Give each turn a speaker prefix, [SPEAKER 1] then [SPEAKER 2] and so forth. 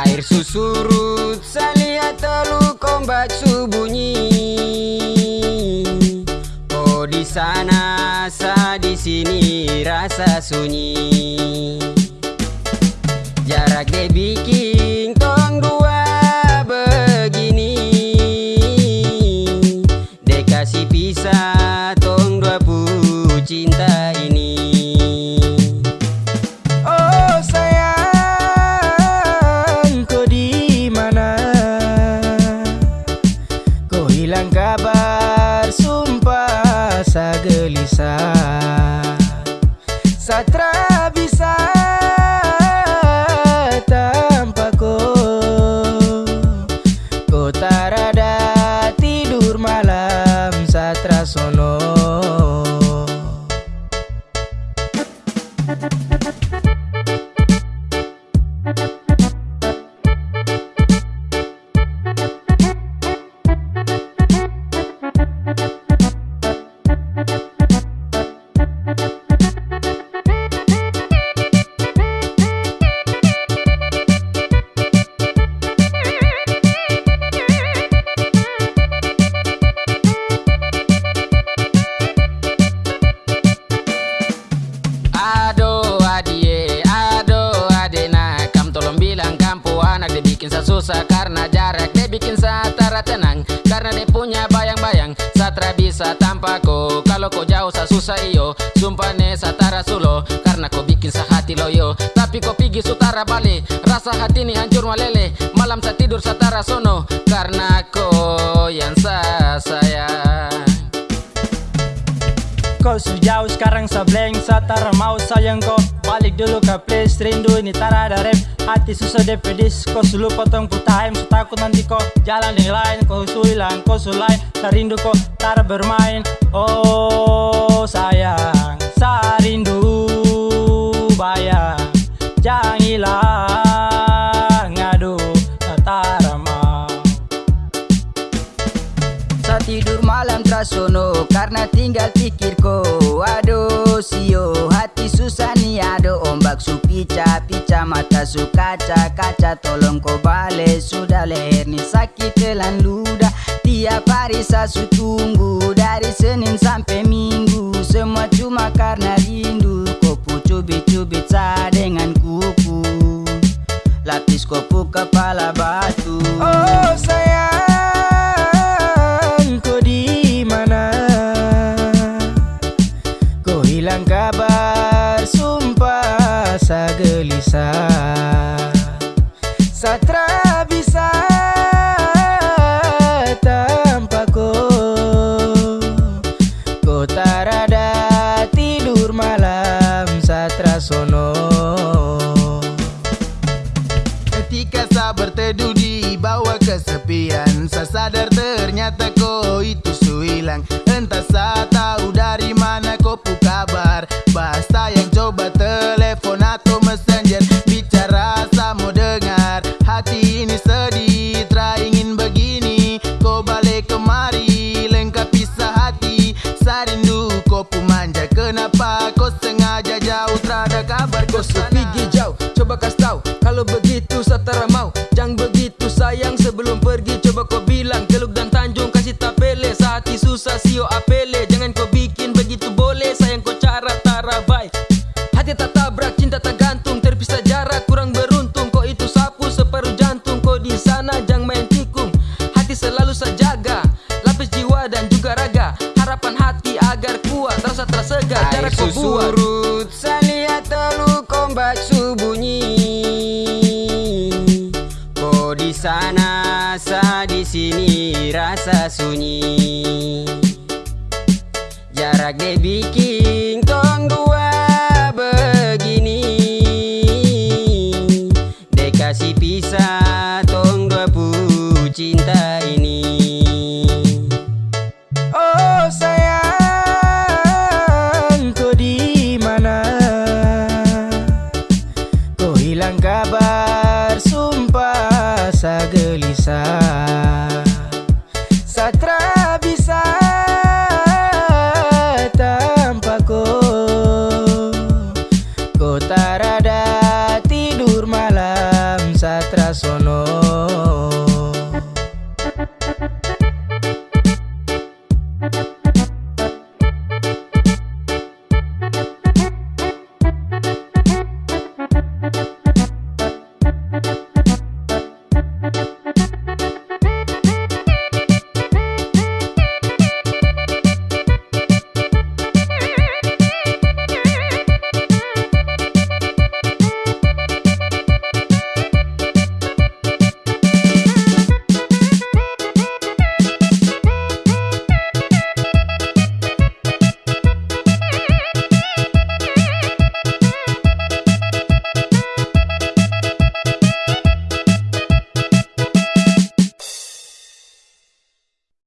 [SPEAKER 1] Air susurut lihat teluk ombak subunyi. Oh di sana sa di sini rasa sunyi. Jarak dia bikin
[SPEAKER 2] gelisah Satra bisa tanpa kau Kau tarada tidur malam satra sono
[SPEAKER 3] saya susah Karena jarak dia bikin saya tara tenang. Karena dia punya bayang-bayang Satra bisa tanpa ko Kalau kau jauh saya susah iyo. Sumpah ne satara sulo Karena kau bikin saya hati loyo. Tapi kau pergi sutara balik Rasa hati ini hancur malele. Malam saya tidur satara sono Karena kau yang saya sayang
[SPEAKER 4] Kau sejauh sekarang sableng Satara mau sayang kau Balik dulu ke place Rindu ini tak ada rem Hati susah pedis Kau selalu potong ku time So takut nanti kau jalan dengan lain Kau suilang kau sulai. Saya rindu kau tak bermain. Oh sayang Saya rindu bayang. Jangan hilang Aduh tak mau
[SPEAKER 5] Sa tidur malam trasono karena tinggal pikirku. Aduh sio hati susah nih aduh ombak su pica pica mata su kaca kaca tolong kau balik sudah leher nih sakit telan ludah tiap hari saya su tunggu dari Senin sampai Minggu semua cuma karena rindu
[SPEAKER 2] gelisah Satra bisa tanpa kau Kau tarada tidur malam satra sono.
[SPEAKER 6] Ketika saya berteduh di bawah kesepian Saya sadar ternyata kau itu su hilang Entah saya tahu
[SPEAKER 7] pergi Coba kau bilang. Teluk dan Tanjung kasih tapele Hati susah sio apele. Jangan kau bikin begitu boleh. Sayang kau cara tarabai Hati tak tabrak, cinta tak gantung. Terpisah jarak, kurang beruntung. Kau itu sapu separuh jantung. Kau di sana jangan main tikung. Hati selalu saya jaga Lapis jiwa dan juga raga. Harapan hati agar kuat. Rasa tersegar Cara kau buat.
[SPEAKER 1] susurut lihat teluk ombak rasa sunyi. Jarak dia bikin tong dua begini. Dia kasih pisah tong dua pu cinta ini.
[SPEAKER 2] Oh sayang kau di mana? Kau hilang kabar sumpah saya gelisah えっ?